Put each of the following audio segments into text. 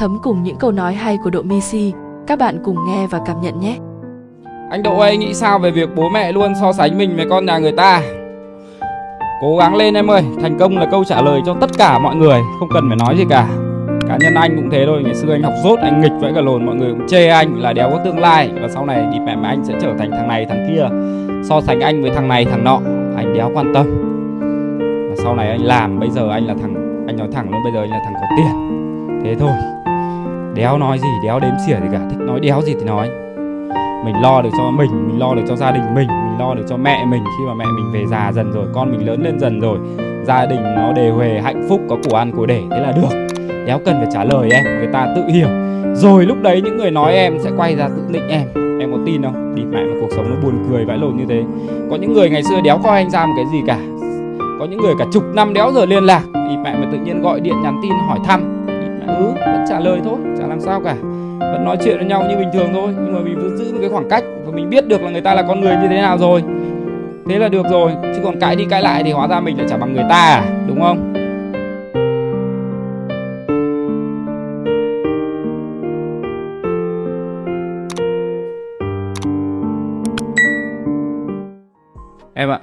thấm cùng những câu nói hay của Độ Misi. Các bạn cùng nghe và cảm nhận nhé. Anh Độ ơi nghĩ sao về việc bố mẹ luôn so sánh mình với con nhà người ta? Cố gắng lên em ơi, thành công là câu trả lời cho tất cả mọi người, không cần phải nói gì cả. Cá nhân anh cũng thế thôi, ngày xưa anh học dốt, anh nghịch vãi cả lồn, mọi người cũng chê anh là đéo có tương lai và sau này đi mẹ mà anh sẽ trở thành thằng này thằng kia, so sánh anh với thằng này thằng nọ, anh đéo quan tâm. Và sau này anh làm, bây giờ anh là thằng, anh nói thẳng luôn, bây giờ anh là thằng có tiền. Thế thôi, đéo nói gì, đéo đếm xỉa gì cả, thích nói đéo gì thì nói. Mình lo được cho mình mình lo được cho gia đình mình mình lo được cho mẹ mình. Khi mà mẹ mình về già dần rồi con mình lớn lên dần rồi gia đình nó đề huề hạnh phúc có của ăn của để thế là được. Đéo cần phải trả lời em người ta tự hiểu. Rồi lúc đấy những người nói em sẽ quay ra tự nịnh em. Em có tin không? Đi mẹ mà cuộc sống nó buồn cười vãi lồn như thế. Có những người ngày xưa đéo coi anh ra một cái gì cả. Có những người cả chục năm đéo giờ liên lạc. Thì mẹ mà tự nhiên gọi điện nhắn tin hỏi thăm cứ vẫn trả lời thôi, chả làm sao cả. Vẫn nói chuyện với nhau như bình thường thôi, nhưng mà mình vẫn giữ một cái khoảng cách và mình biết được là người ta là con người như thế nào rồi. Thế là được rồi, chứ còn cãi đi cãi lại thì hóa ra mình lại chả bằng người ta à đúng không? Em ạ.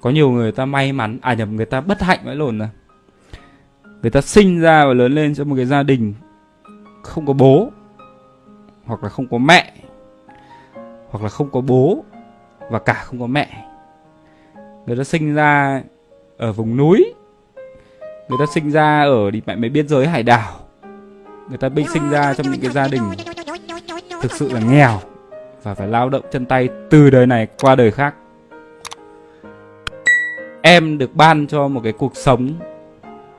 Có nhiều người ta may mắn à nhầm, người ta bất hạnh mới lồn rồi người ta sinh ra và lớn lên trong một cái gia đình không có bố, hoặc là không có mẹ, hoặc là không có bố và cả không có mẹ. Người ta sinh ra ở vùng núi, người ta sinh ra ở, đi mẹ mới biên giới hải đảo, người ta bị sinh ra trong những cái gia đình thực sự là nghèo và phải lao động chân tay từ đời này qua đời khác. Em được ban cho một cái cuộc sống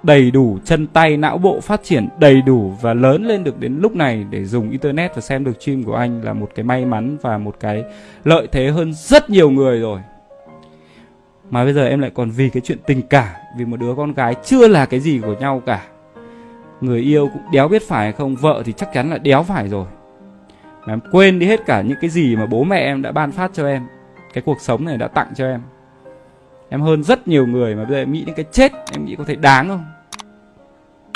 đầy đủ chân tay, não bộ phát triển đầy đủ và lớn lên được đến lúc này để dùng internet và xem được stream của anh là một cái may mắn và một cái lợi thế hơn rất nhiều người rồi. Mà bây giờ em lại còn vì cái chuyện tình cảm vì một đứa con gái chưa là cái gì của nhau cả. Người yêu cũng đéo biết phải hay không, vợ thì chắc chắn là đéo phải rồi. Mà em quên đi hết cả những cái gì mà bố mẹ em đã ban phát cho em. Cái cuộc sống này đã tặng cho em. Em hơn rất nhiều người mà bây giờ em nghĩ đến cái chết, em nghĩ có thể đáng không?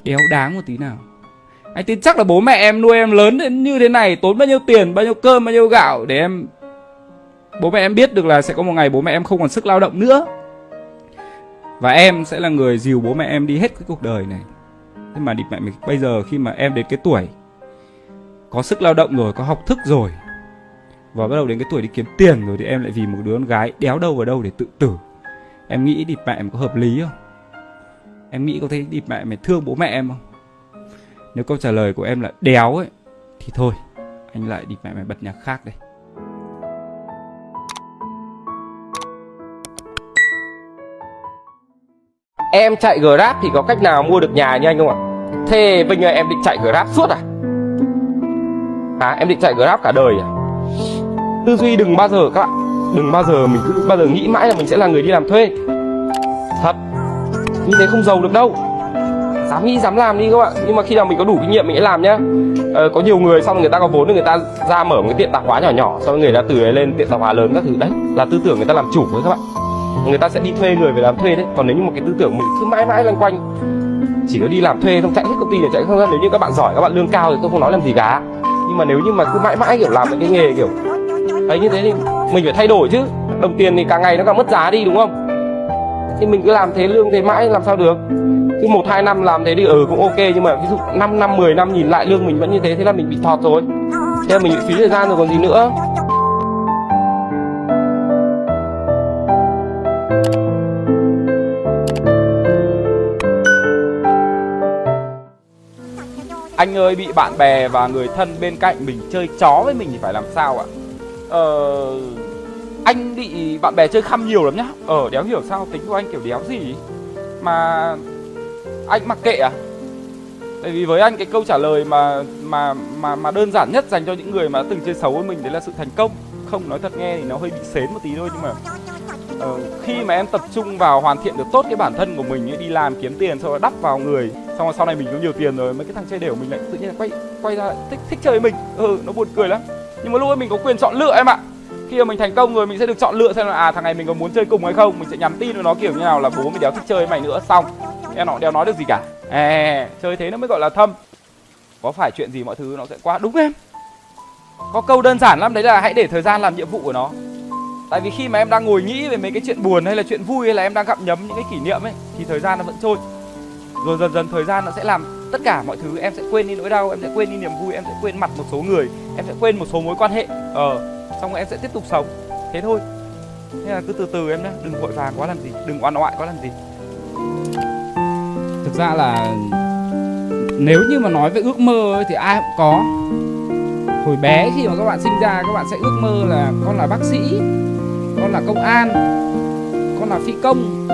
Đéo đáng một tí nào. Anh tin chắc là bố mẹ em nuôi em lớn đến như thế này, tốn bao nhiêu tiền, bao nhiêu cơm, bao nhiêu gạo để em bố mẹ em biết được là sẽ có một ngày bố mẹ em không còn sức lao động nữa. Và em sẽ là người dìu bố mẹ em đi hết cái cuộc đời này. Thế mà địt mẹ mình bây giờ khi mà em đến cái tuổi có sức lao động rồi, có học thức rồi, và bắt đầu đến cái tuổi đi kiếm tiền rồi thì em lại vì một đứa con gái đéo đâu vào đâu để tự tử. Em nghĩ đi mẹ em có hợp lý không? Em nghĩ có thấy đi mẹ mày thương bố mẹ em không nếu câu trả lời của em là đéo ấy, thì thôi, anh lại đi mẹ mày bật nhạc khác đây Em chạy Grab thì có cách nào mua được nhà như anh không ạ? Thế Vinh ơi, em định chạy Grab suốt à? À em định chạy Grab cả đời à? Tư duy đừng bao giờ các bạn, Đừng bao giờ mình cứ bao giờ nghĩ mãi là mình sẽ là người đi làm thuê Thật như thế không giàu được đâu. Dám nghĩ dám làm đi các bạn. Nhưng mà khi nào mình có đủ kinh nghiệm mình sẽ làm nhá. Ờ, Có nhiều người xong người ta có vốn thì người ta ra mở một cái tiệm tạp hóa nhỏ nhỏ Sau người ta từ ấy lên tiệm tạp hóa lớn các thứ. Đấy là tư tưởng người ta làm chủ với các bạn. Người ta sẽ đi thuê người về làm thuê đấy. Còn nếu như một cái tư tưởng mình cứ mãi mãi loanh quanh chỉ có đi làm thuê không chạy hết công ty để chạy không ra. Nếu như các bạn giỏi các bạn lương cao thì tôi không nói làm gì cả. Nhưng mà nếu như mà cứ mãi mãi kiểu làm cái nghề kiểu ấy như thế thì mình phải thay đổi chứ. Đồng tiền thì càng ngày nó càng mất giá đi đúng không? Thì mình cứ làm thế lương thế mãi, làm sao được? Cứ một, hai năm làm thế thì ừ cũng ok, nhưng mà ví dụ 5 năm 10 năm nhìn lại lương mình vẫn như thế thế là mình bị thọt rồi. Thế là mình bị phí thời gian rồi còn gì nữa. Anh ơi, bị bạn bè và người thân bên cạnh mình chơi chó với mình thì phải làm sao ạ? Ờ... Anh bị bạn bè chơi khăm nhiều lắm nhá. Ờ đéo hiểu sao tính của anh kiểu đéo gì. Mà... Anh mặc kệ à? Tại vì với anh cái câu trả lời mà mà mà mà đơn giản nhất dành cho những người mà từng chơi xấu với mình đấy là sự thành công. Không nói thật nghe thì nó hơi bị xến một tí thôi nhưng mà uh, Khi mà em tập trung vào hoàn thiện được tốt cái bản thân của mình ấy, Đi làm kiếm tiền sau đó đắp vào người xong rồi sau này mình có nhiều tiền rồi mấy cái thằng chơi đều mình lại tự nhiên quay quay ra thích thích chơi với mình. Ừ nó buồn cười lắm. Nhưng mà lúc ấy mình có quyền chọn lựa em ạ khi mà mình thành công rồi mình sẽ được chọn lựa xem là à thằng này mình có muốn chơi cùng hay không. Mình sẽ nhắn tin với nó kiểu như nào là bố mình đéo thích chơi với mày nữa xong. Em nó đéo nói được gì cả. À, chơi thế nó mới gọi là thâm. Có phải chuyện gì mọi thứ nó sẽ qua đúng em? Có câu đơn giản lắm đấy là hãy để thời gian làm nhiệm vụ của nó. Tại vì khi mà em đang ngồi nghĩ về mấy cái chuyện buồn hay là chuyện vui hay là em đang gặm nhấm những cái kỷ niệm ấy thì thời gian nó vẫn trôi. Rồi dần dần thời gian nó sẽ làm tất cả mọi thứ em sẽ quên đi nỗi đau em sẽ quên đi niềm vui em sẽ quên mặt một số người em sẽ quên một số mối quan hệ. Ờ xong rồi em sẽ tiếp tục sống. Thế thôi. Nên là cứ từ từ em nhé đừng vội vàng quá làm gì đừng oan oại quá làm gì. Thực ra là nếu như mà nói về ước mơ ấy, thì ai cũng có. Hồi bé khi mà các bạn sinh ra các bạn sẽ ước mơ là con là bác sĩ con là công an con là phi công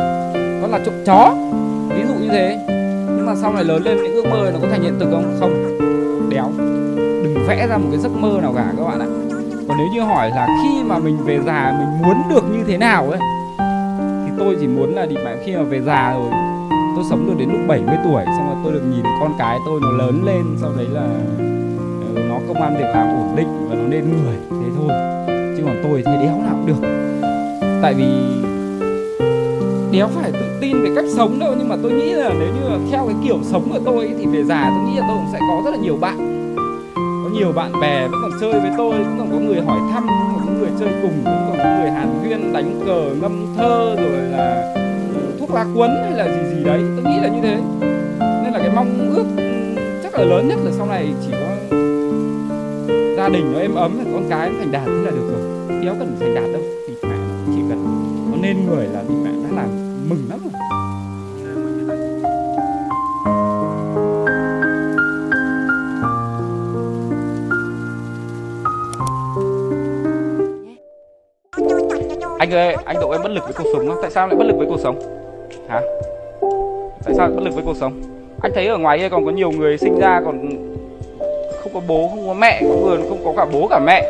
con là trộm chó. Ví dụ như thế. Nhưng mà sau này lớn lên những ước mơ nó có thành hiện thực không? Không. Đéo. Đừng vẽ ra một cái giấc mơ nào cả các bạn ạ còn nếu như hỏi là khi mà mình về già, mình muốn được như thế nào ấy, thì tôi chỉ muốn là định mạng khi mà về già rồi, tôi sống được đến lúc 70 tuổi, xong rồi tôi được nhìn con cái tôi nó lớn lên, sau đấy là ừ, nó công an việc làm ổn định và nó nên người, thế thôi. Chứ còn tôi thì đéo nào cũng được. Tại vì đéo phải tự tin về cách sống đâu, nhưng mà tôi nghĩ là nếu như là theo cái kiểu sống của tôi thì về già tôi nghĩ là tôi cũng sẽ có rất là nhiều bạn nhiều bạn bè, vẫn còn chơi với tôi, vẫn còn có người hỏi thăm, vẫn còn có người chơi cùng, vẫn còn có người hàn huyên, đánh cờ, ngâm thơ, rồi là ừ, thuốc lá cuốn hay là gì gì đấy. Tôi nghĩ là như thế. Nên là cái mong ước ừ, chắc là lớn nhất là sau này chỉ có gia đình nó êm ấm là con cái nó thành đạt thế là được rồi. Đéo cần thành đạt đâu, thì mẹ chỉ cần nó nên người là thì mẹ đã làm mừng lắm rồi. Anh ơi, anh độ em bất lực với cuộc sống không tại sao lại bất lực với cuộc sống? Hả? Tại sao lại bất lực với cuộc sống? Anh thấy ở ngoài kia còn có nhiều người sinh ra còn không có bố, không có mẹ, có người không có cả bố cả mẹ.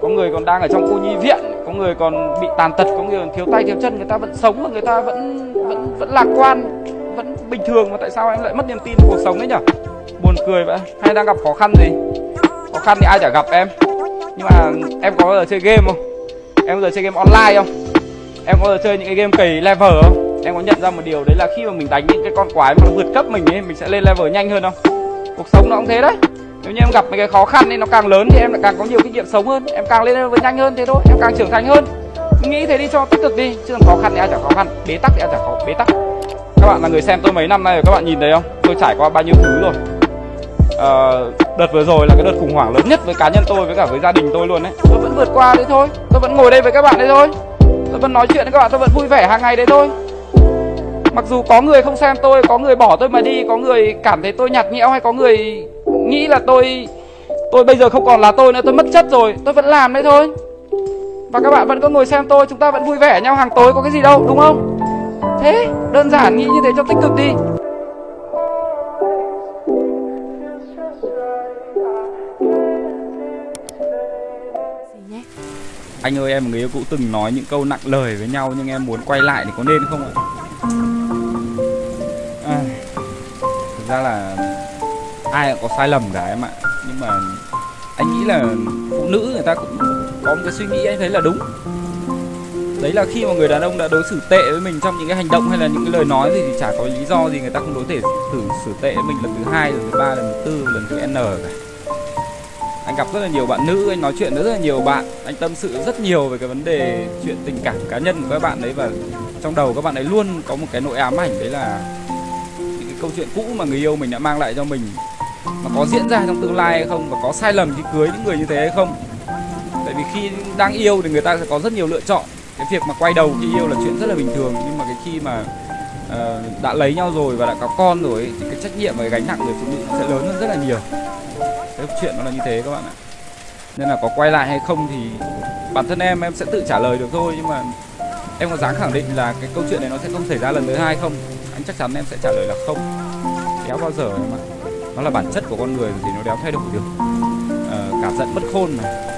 Có người còn đang ở trong cô nhi viện, có người còn bị tàn tật, có người còn thiếu tay, thiếu chân, người ta vẫn sống và người ta vẫn vẫn vẫn lạc quan, vẫn bình thường. Mà tại sao anh lại mất niềm tin vào cuộc sống đấy nhở? Buồn cười vậy. Hay đang gặp khó khăn gì? Khó khăn thì ai chả gặp em. Nhưng mà em có bao giờ chơi game không? Em bao giờ chơi game online không? Em có bao giờ chơi những cái game kỳ level không? Em có nhận ra một điều đấy là khi mà mình đánh những cái con quái mà nó vượt cấp mình ấy mình sẽ lên level nhanh hơn không? Cuộc sống nó cũng thế đấy. Nếu như em gặp mấy cái khó khăn thì nó càng lớn thì em lại càng có nhiều kinh nghiệm sống hơn. Em càng lên level nhanh hơn thế thôi. Em càng trưởng thành hơn. Nghĩ thế đi cho tích cực đi chứ còn khó khăn thì ai chẳng khó khăn. Bế tắc thì ai chẳng khó bế tắc. Các bạn là người xem tôi mấy năm nay rồi các bạn nhìn thấy không? Tôi trải qua bao nhiêu thứ rồi. Uh, đợt vừa rồi là cái đợt khủng hoảng lớn nhất với cá nhân tôi với cả với gia đình tôi luôn đấy tôi vẫn vượt qua đấy thôi. Tôi vẫn ngồi đây với các bạn đấy thôi. Tôi vẫn nói chuyện với các bạn, tôi vẫn vui vẻ hàng ngày đấy thôi. Mặc dù có người không xem tôi, có người bỏ tôi mà đi, có người cảm thấy tôi nhạt nhẽo hay có người nghĩ là tôi tôi bây giờ không còn là tôi nữa, tôi mất chất rồi. Tôi vẫn làm đấy thôi. Và các bạn vẫn có ngồi xem tôi, chúng ta vẫn vui vẻ nhau hàng tối, có cái gì đâu, đúng không? Thế, đơn giản nghĩ như thế cho tích cực đi. Anh ơi em và người yêu cũ từng nói những câu nặng lời với nhau nhưng em muốn quay lại thì có nên không ạ? À, thực ra là ai cũng có sai lầm cả em ạ. Nhưng mà anh nghĩ là phụ nữ người ta cũng có một cái suy nghĩ anh thấy là đúng. Đấy là khi mà người đàn ông đã đối xử tệ với mình trong những cái hành động hay là những cái lời nói gì thì chả có lý do gì người ta không đối thể xử xử tệ với mình lần thứ hai, lần thứ ba, lần thứ tư, lần thứ n cả anh gặp rất là nhiều bạn nữ anh nói chuyện với rất là nhiều bạn. Anh tâm sự rất nhiều về cái vấn đề chuyện tình cảm cá nhân của các bạn đấy và trong đầu các bạn ấy luôn có một cái nỗi ám ảnh đấy là những cái câu chuyện cũ mà người yêu mình đã mang lại cho mình. Mà có diễn ra trong tương lai hay không và có sai lầm khi cưới những người như thế hay không? Tại vì khi đang yêu thì người ta sẽ có rất nhiều lựa chọn. Cái việc mà quay đầu khi yêu là chuyện rất là bình thường nhưng mà cái khi mà uh, đã lấy nhau rồi và đã có con rồi ấy, thì cái trách nhiệm và cái gánh nặng người phụ nữ sẽ lớn hơn rất là nhiều cái chuyện nó là như thế các bạn ạ. Nên là có quay lại hay không thì bản thân em em sẽ tự trả lời được thôi nhưng mà em có dám khẳng định là cái câu chuyện này nó sẽ không xảy ra lần thứ hai không? Anh chắc chắn em sẽ trả lời là không. Đéo bao giờ em ạ? Nó là bản chất của con người thì nó đéo thay đổi được. Ờ, cả giận bất khôn mà.